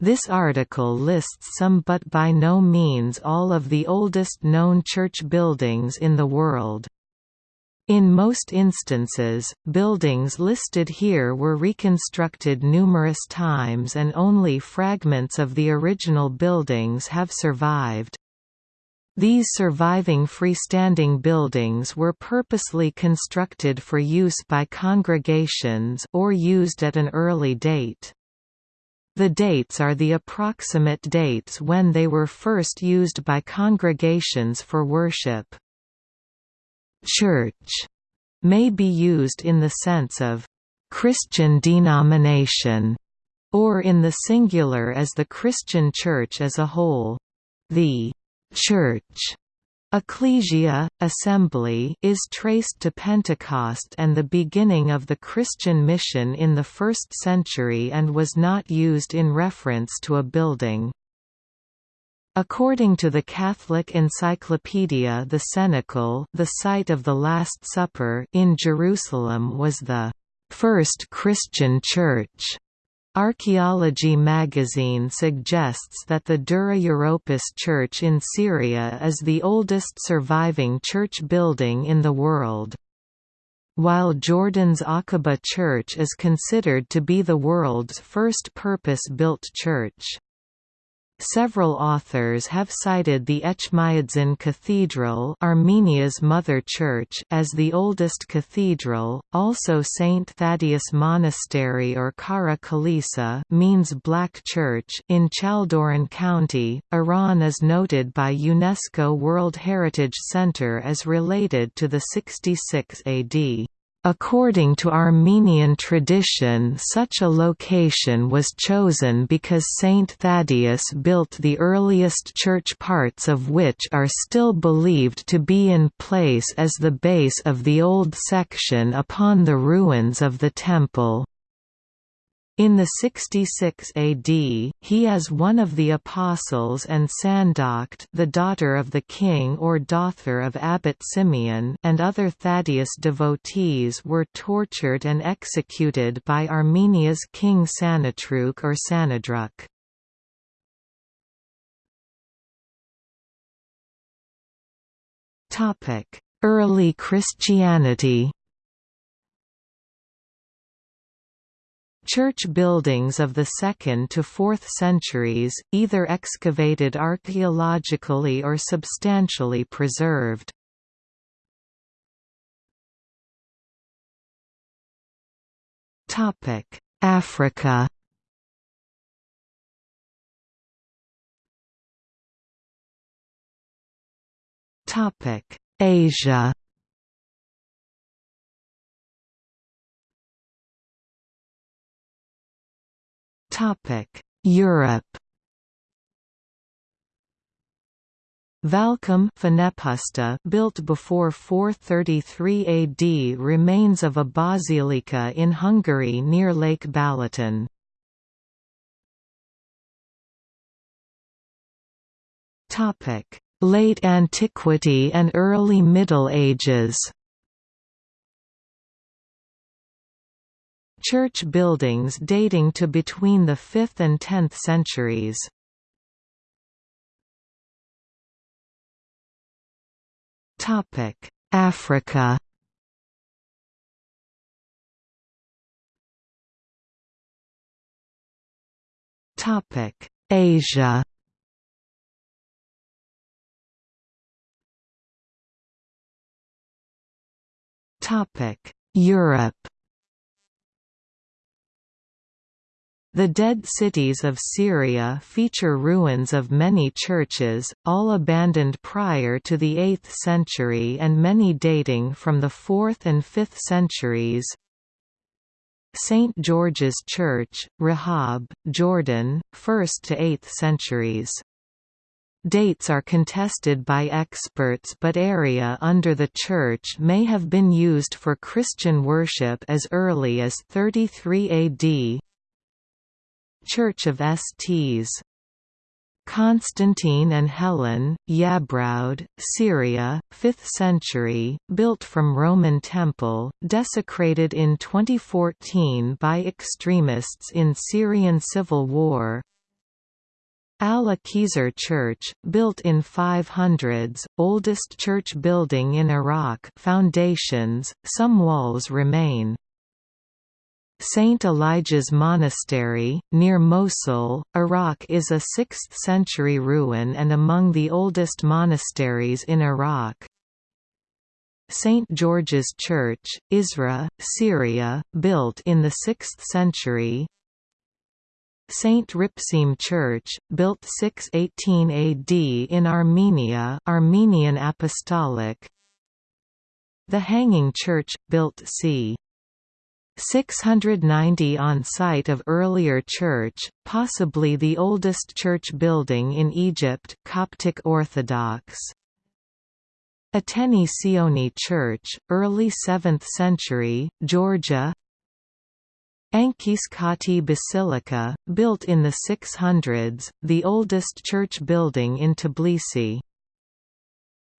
This article lists some but by no means all of the oldest known church buildings in the world. In most instances, buildings listed here were reconstructed numerous times and only fragments of the original buildings have survived. These surviving freestanding buildings were purposely constructed for use by congregations or used at an early date. The dates are the approximate dates when they were first used by congregations for worship. Church may be used in the sense of Christian denomination or in the singular as the Christian Church as a whole. The Church Ecclesia, assembly is traced to Pentecost and the beginning of the Christian mission in the 1st century and was not used in reference to a building. According to the Catholic Encyclopedia the Cenacle the site of the Last Supper in Jerusalem was the first Christian church. Archaeology magazine suggests that the Dura Europos Church in Syria is the oldest surviving church building in the world. While Jordan's Aqaba Church is considered to be the world's first purpose-built church. Several authors have cited the Etchmiadzin Cathedral Armenia's mother church as the oldest cathedral, also St. Thaddeus Monastery or Kara Kalisa means Black Church in Chaldoran County, Iran is noted by UNESCO World Heritage Center as related to the 66 AD. According to Armenian tradition such a location was chosen because Saint Thaddeus built the earliest church parts of which are still believed to be in place as the base of the old section upon the ruins of the temple. In the 66 AD, he as one of the apostles and Sandokht the daughter of the king or daughter of Abbot Simeon and other Thaddeus devotees were tortured and executed by Armenia's king Sanatruk or Sanadruk. Early Christianity Church buildings of the 2nd to 4th centuries, either excavated archaeologically or substantially preserved. Africa Asia Europe Valcum built before 433 AD remains of a basilica in Hungary near Lake Balaton. Late Antiquity and Early Middle Ages Church buildings dating to between the 5th and 10th centuries. Africa. Asia. Topic Europe The Dead Cities of Syria feature ruins of many churches, all abandoned prior to the 8th century and many dating from the 4th and 5th centuries. St. George's Church, Rihab, Jordan, 1st to 8th centuries. Dates are contested by experts but area under the church may have been used for Christian worship as early as 33 AD, Church of Sts. Constantine and Helen, Yabroud, Syria, 5th century, built from Roman temple, desecrated in 2014 by extremists in Syrian civil war. Alla Khizr Church, built in 500s, oldest church building in Iraq foundations, some walls remain. St. Elijah's Monastery, near Mosul, Iraq is a 6th-century ruin and among the oldest monasteries in Iraq. St. George's Church, Isra, Syria, built in the 6th century, Saint Ripsim Church, built 618 AD in Armenia Armenian Apostolic The Hanging Church, built c. 690 on site of earlier church, possibly the oldest church building in Egypt Coptic Orthodox. Ateni Sioni Church, early 7th century, Georgia Anchiskhati Basilica, built in the 600s, the oldest church building in Tbilisi.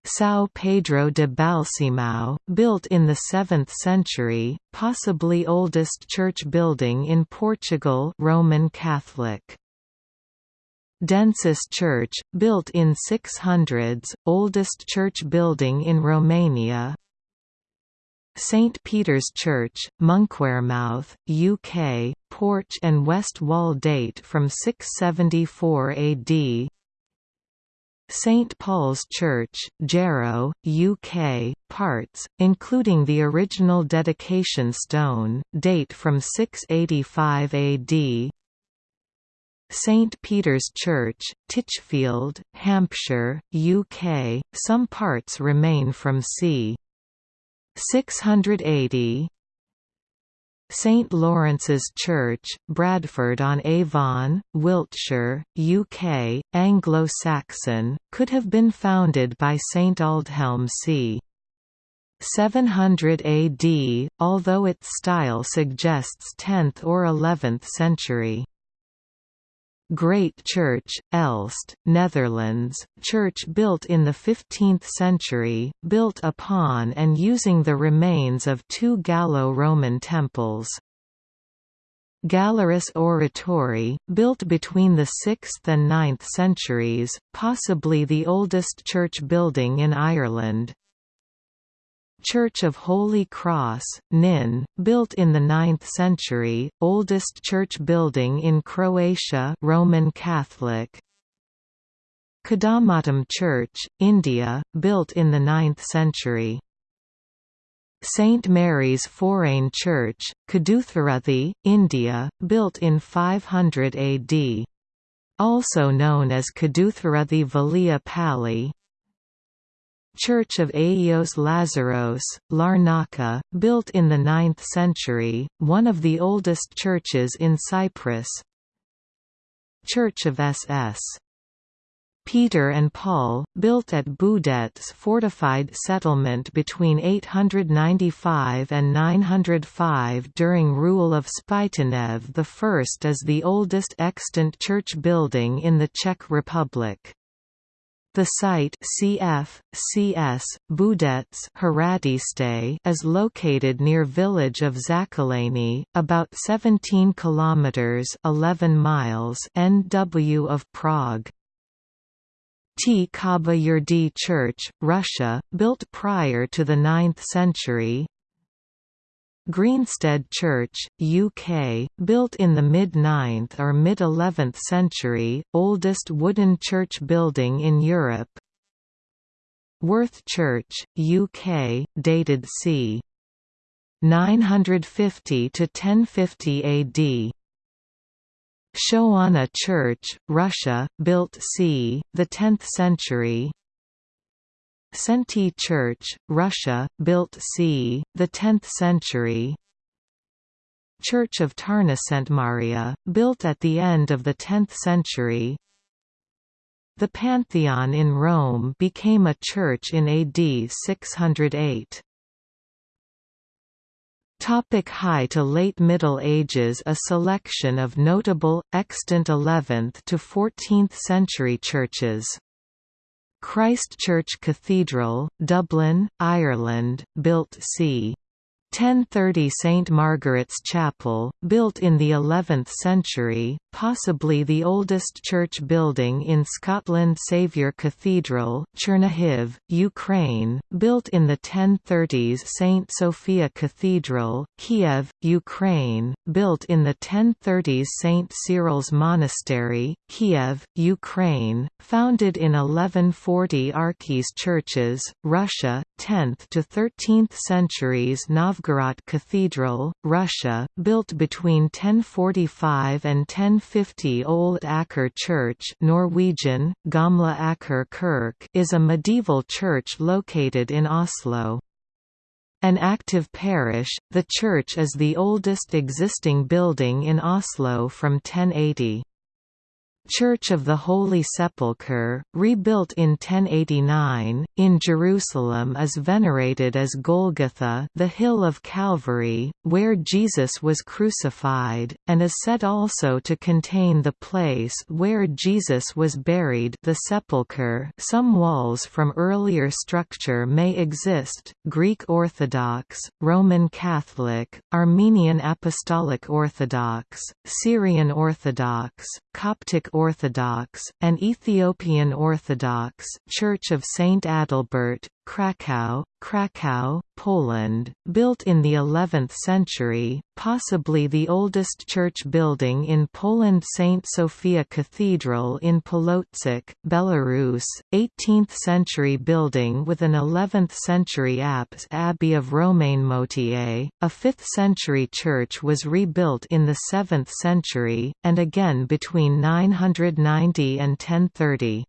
São Pedro de Balsemão, built in the 7th century, possibly oldest church building in Portugal Roman Catholic. Densuș Church, built in 600s, oldest church building in Romania St Peter's Church, Monkwearmouth, UK, porch and west wall date from 674 AD St Paul's Church, Jarrow, UK, parts, including the original dedication stone, date from 685 AD St Peter's Church, Titchfield, Hampshire, UK, some parts remain from c. 680 St Lawrence's Church, Bradford-on-Avon, Wiltshire, UK, Anglo-Saxon, could have been founded by St Aldhelm c. 700 AD, although its style suggests 10th or 11th century. Great Church, Elst, Netherlands, church built in the 15th century, built upon and using the remains of two Gallo-Roman temples. Gallerus Oratory, built between the 6th and 9th centuries, possibly the oldest church building in Ireland, Church of Holy Cross, Nin, built in the 9th century, oldest church building in Croatia Roman Catholic. Kadamatam Church, India, built in the 9th century. St Mary's Forane Church, Kadutharuthi, India, built in 500 AD. Also known as Kadutharuthi Valia Pali, Church of Agios Lazaros, Larnaca, built in the 9th century, one of the oldest churches in Cyprus Church of SS. Peter and Paul, built at Boudet's fortified settlement between 895 and 905 during rule of Spytihněv I is the oldest extant church building in the Czech Republic. The site cf. CS, Boudets is located near village of Zákolany, about 17 kilometers 11 miles NW of Prague. T. Kaba Church, Russia, built prior to the 9th century, Greensted Church, UK, built in the mid-9th or mid-11th century, oldest wooden church building in Europe. Worth Church, UK, dated c. 950 to 1050 AD. Shoana Church, Russia, built c. the 10th century. Senti Church, Russia, built c. the 10th century. Church of Tarnaszentmária, built at the end of the 10th century. The Pantheon in Rome became a church in AD 608. Topic High to Late Middle Ages A selection of notable, extant 11th to 14th century churches Christ Church Cathedral, Dublin, Ireland, built c. 1030 St Margaret's Chapel, built in the 11th century, possibly the oldest church building in Scotland Saviour Cathedral, Chernihiv, Ukraine, built in the 1030s St Sophia Cathedral, Kiev, Ukraine, built in the 1030s St Cyril's Monastery, Kiev, Ukraine, founded in 1140 Arkhyz churches, Russia, 10th to 13th centuries Novgorod Cathedral, Russia, built between 1045 and 1050 Old Aker Church Norwegian, Gamla Aker Kirk is a medieval church located in Oslo. An active parish, the church is the oldest existing building in Oslo from 1080. Church of the Holy Sepulchre, rebuilt in 1089, in Jerusalem is venerated as Golgotha the Hill of Calvary, where Jesus was crucified, and is said also to contain the place where Jesus was buried. The sepulchre some walls from earlier structure may exist, Greek Orthodox, Roman Catholic, Armenian Apostolic Orthodox, Syrian Orthodox, Coptic Orthodox, and Ethiopian Orthodox Church of St. Adalbert, Krakow, Krakow, Poland, built in the 11th century, possibly the oldest church building in Poland St. Sophia Cathedral in Polotsk, Belarus, 18th-century building with an 11th-century apse Abbey of Romainmôtier, a 5th-century church was rebuilt in the 7th century, and again between 990 and 1030.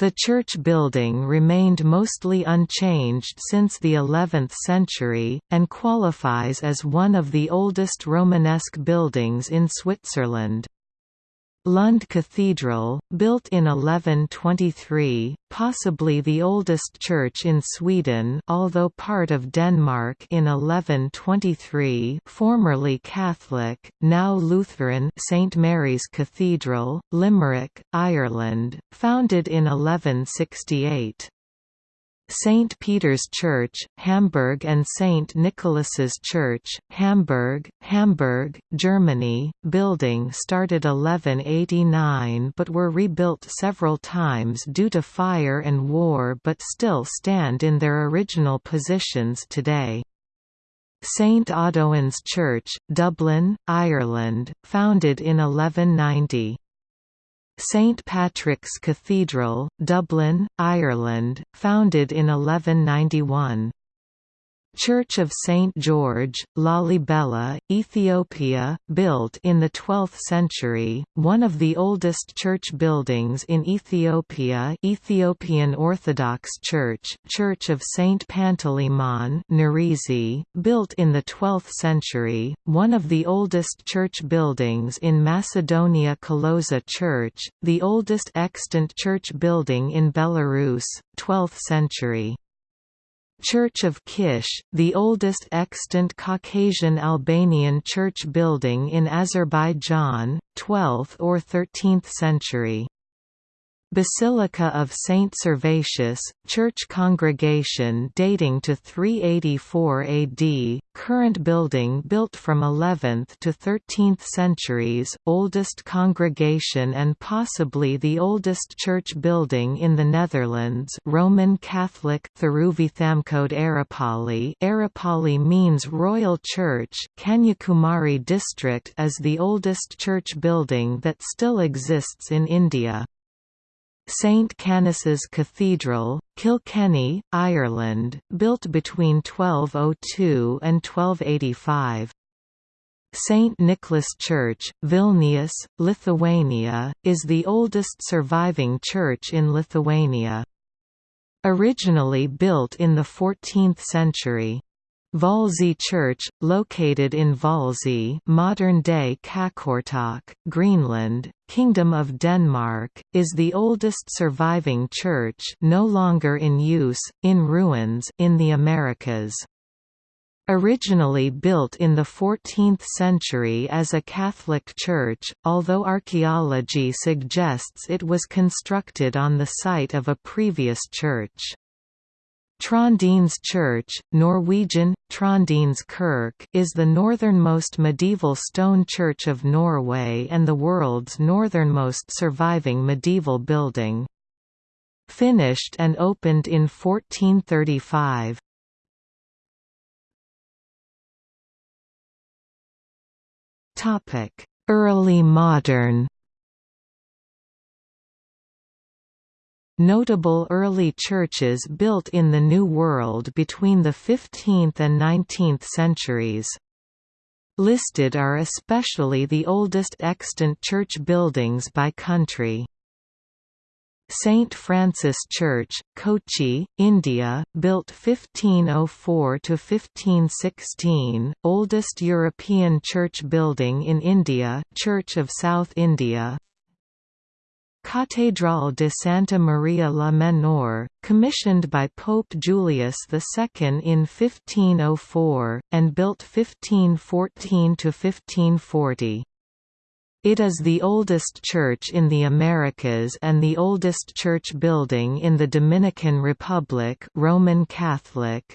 The church building remained mostly unchanged since the 11th century, and qualifies as one of the oldest Romanesque buildings in Switzerland. Lund Cathedral, built in 1123, possibly the oldest church in Sweden although part of Denmark in 1123 formerly Catholic, now Lutheran St Mary's Cathedral, Limerick, Ireland, founded in 1168. St. Peter's Church, Hamburg and St. Nicholas's Church, Hamburg, Hamburg, Germany, building started 1189 but were rebuilt several times due to fire and war but still stand in their original positions today. St Audoen's Church, Dublin, Ireland, founded in 1190. St Patrick's Cathedral, Dublin, Ireland, founded in 1191. Church of St. George, Lalibela, Ethiopia, built in the 12th century, one of the oldest church buildings in Ethiopia Ethiopian Orthodox Church, Church of St. Panteleimon Nerezi, built in the 12th century, one of the oldest church buildings in Macedonia Kalozha Church, the oldest extant church building in Belarus, 12th century. Church of Kish, the oldest extant Caucasian Albanian church building in Azerbaijan, 12th or 13th century. Basilica of Saint Servatius, church congregation dating to 384 AD, current building built from 11th to 13th centuries, oldest congregation and possibly the oldest church building in the Netherlands Roman Catholic Theruvithamkode Arapali Arapali means Royal Church Kanyakumari district is the oldest church building that still exists in India. St Canice's Cathedral, Kilkenny, Ireland, built between 1202 and 1285. St. Nicholas Church, Vilnius, Lithuania, is the oldest surviving church in Lithuania. Originally built in the 14th century. Hvalsey Church, located in Hvalsey modern-day Qaqortoq, Greenland, Kingdom of Denmark, is the oldest surviving church no longer in use, in ruins in the Americas. Originally built in the 14th century as a Catholic church, although archaeology suggests it was constructed on the site of a previous church. Trondenes Church, Norwegian, Trondenes Kirk is the northernmost medieval stone church of Norway and the world's northernmost surviving medieval building. Finished and opened in 1435. Early modern Notable early churches built in the New World between the 15th and 19th centuries. Listed are especially the oldest extant church buildings by country. St. Francis Church, Kochi, India, built 1504–1516, oldest European church building in India Church of South India, Catedral de Santa Maria la Menor, commissioned by Pope Julius II in 1504, and built 1514–1540. It is the oldest church in the Americas and the oldest church building in the Dominican Republic Roman Catholic,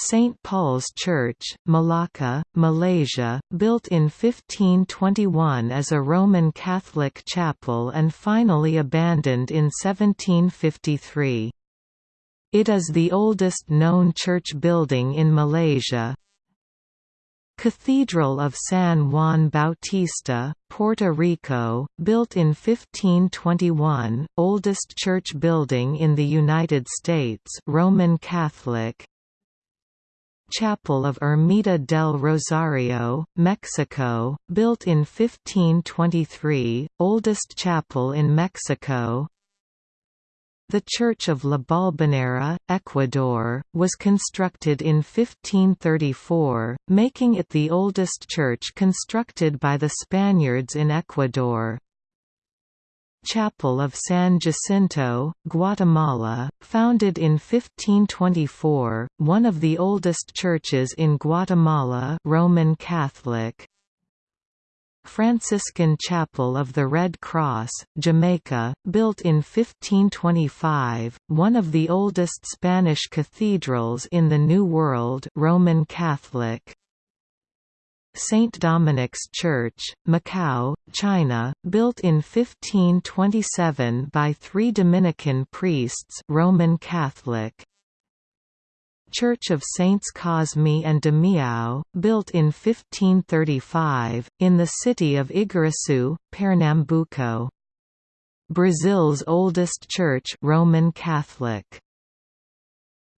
St. Paul's Church, Malacca, Malaysia, built in 1521 as a Roman Catholic chapel and finally abandoned in 1753. It is the oldest known church building in Malaysia. Cathedral of San Juan Bautista, Puerto Rico, built in 1521, oldest church building in the United States Roman Catholic, Chapel of Ermita del Rosario, Mexico, built in 1523, oldest chapel in Mexico. The Church of La Balvanera, Ecuador, was constructed in 1534, making it the oldest church constructed by the Spaniards in Ecuador. Chapel of San Jacinto, Guatemala, founded in 1524, one of the oldest churches in Guatemala Roman Catholic. Franciscan Chapel of the Red Cross, Jamaica, built in 1525, one of the oldest Spanish cathedrals in the New World Roman Catholic. St. Dominic's Church, Macau, China, built in 1527 by three Dominican priests Roman Catholic. Church of Saints Cosme and Damião, built in 1535, in the city of Igarassu, Pernambuco. Brazil's oldest church Roman Catholic.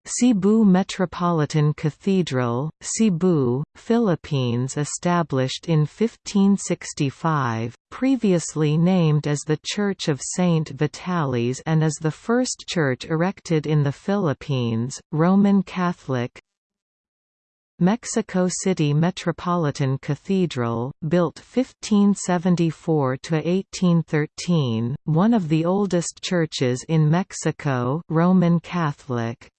Cebu Metropolitan Cathedral, Cebu, Philippines established in 1565, previously named as the Church of Saint Vitalis and as the first church erected in the Philippines, Roman Catholic. Mexico City Metropolitan Cathedral, built 1574–1813, one of the oldest churches in Mexico Roman Catholic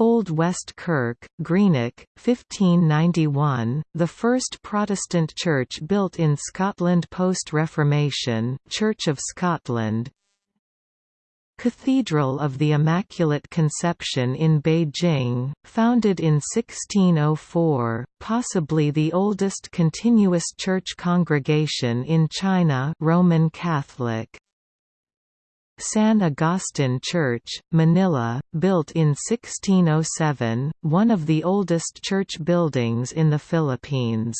Old West Kirk, Greenock, 1591, the first Protestant church built in Scotland post-Reformation, Church of Scotland. Cathedral of the Immaculate Conception in Beijing, founded in 1604, possibly the oldest continuous church congregation in China Roman Catholic San Agustin Church, Manila, built in 1607, one of the oldest church buildings in the Philippines.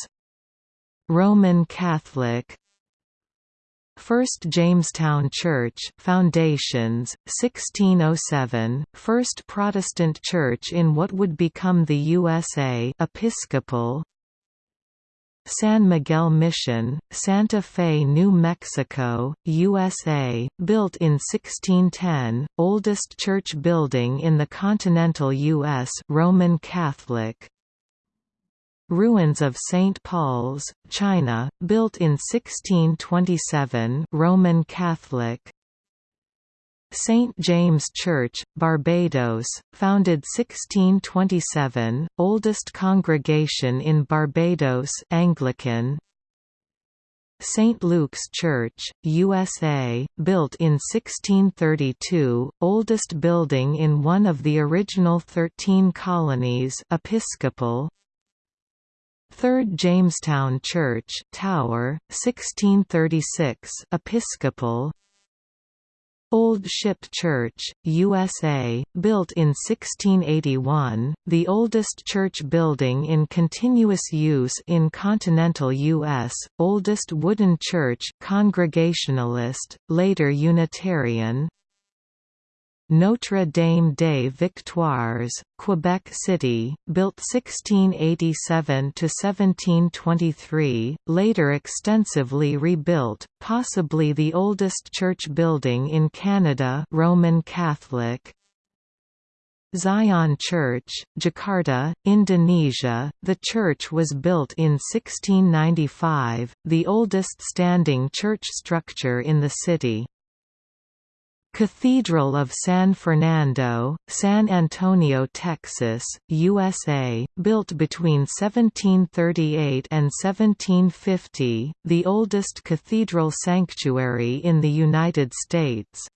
Roman Catholic First Jamestown Church foundations, 1607, first Protestant church in what would become the USA Episcopal, San Miguel Mission, Santa Fe, New Mexico, USA, built in 1610, oldest church building in the continental U.S. Roman Catholic. Ruins of St. Paul's, China, built in 1627 Roman Catholic. St. James Church, Barbados, founded 1627, oldest congregation in Barbados Anglican. St. Luke's Church, USA, built in 1632, oldest building in one of the original thirteen colonies Episcopal, Third Jamestown Church Tower, 1636 Episcopal Old Ship Church, USA, built in 1681, the oldest church building in continuous use in continental U.S., oldest wooden church Congregationalist, later Unitarian, Notre Dame des Victoires, Quebec City, built 1687–1723, later extensively rebuilt, possibly the oldest church building in Canada Roman Catholic, Zion Church, Jakarta, Indonesia. The church was built in 1695, the oldest standing church structure in the city. Cathedral of San Fernando, San Antonio, Texas, USA, built between 1738 and 1750, the oldest cathedral sanctuary in the United States.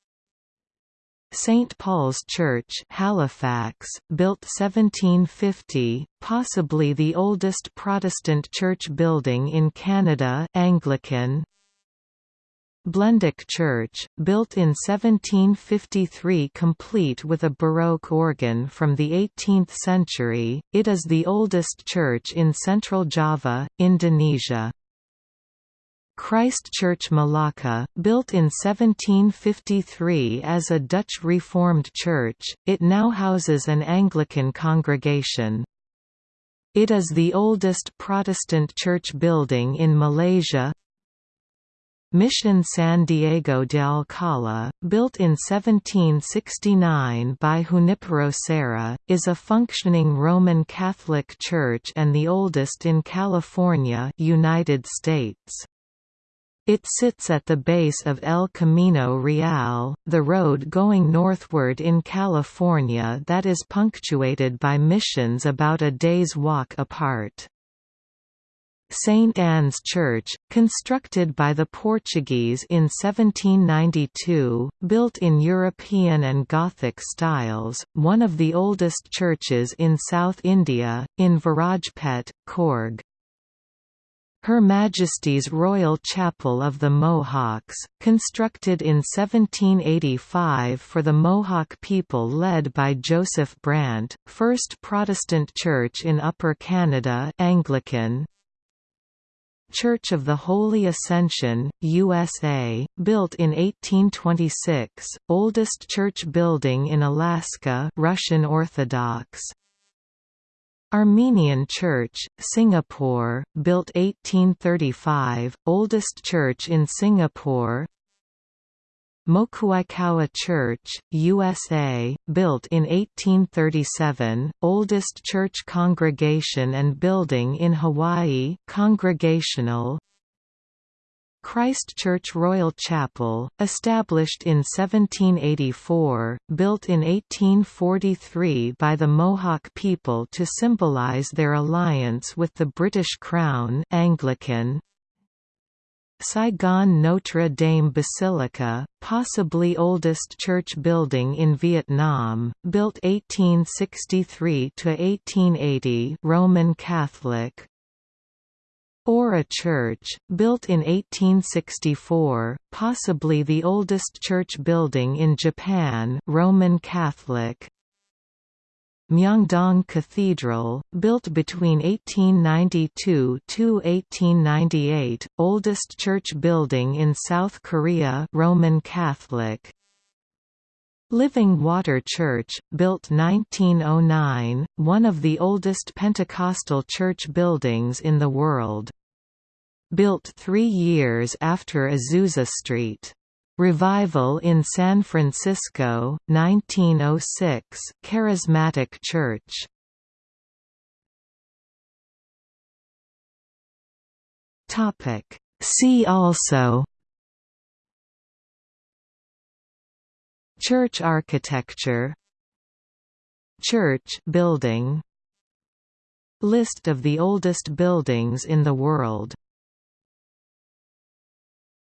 St. Paul's Church Halifax, built 1750, possibly the oldest Protestant church building in Canada Anglican, Blenduk Church, built in 1753 complete with a Baroque organ from the 18th century, it is the oldest church in central Java, Indonesia. Christ Church Malacca, built in 1753 as a Dutch Reformed church, it now houses an Anglican congregation. It is the oldest Protestant church building in Malaysia, Mission San Diego de Alcala, built in 1769 by Junipero Serra, is a functioning Roman Catholic church and the oldest in California United States. It sits at the base of El Camino Real, the road going northward in California that is punctuated by missions about a day's walk apart. St. Anne's Church, constructed by the Portuguese in 1792, built in European and Gothic styles, one of the oldest churches in South India, in Virajpet, Coorg. Her Majesty's Royal Chapel of the Mohawks, constructed in 1785 for the Mohawk people led by Joseph Brant, first Protestant church in Upper Canada Anglican, Church of the Holy Ascension, USA, built in 1826, oldest church building in Alaska Russian Orthodox. Armenian Church, Singapore, built 1835, oldest church in Singapore Mokuaikaua Church, USA, built in 1837, oldest church congregation and building in Hawaii congregational. Christ Church Royal Chapel, established in 1784, built in 1843 by the Mohawk people to symbolize their alliance with the British Crown Anglican, Saigon Notre Dame Basilica, possibly oldest church building in Vietnam, built 1863 to 1880, Roman Catholic. Oura Church, built in 1864, possibly the oldest church building in Japan, Roman Catholic. Myeongdong Cathedral, built between 1892–1898, oldest church building in South Korea Roman Catholic. Living Water Church, built 1909, one of the oldest Pentecostal church buildings in the world. Built three years after Azusa Street. Revival in San Francisco, 1906 Charismatic Church. See also Church architecture Church building List of the oldest buildings in the world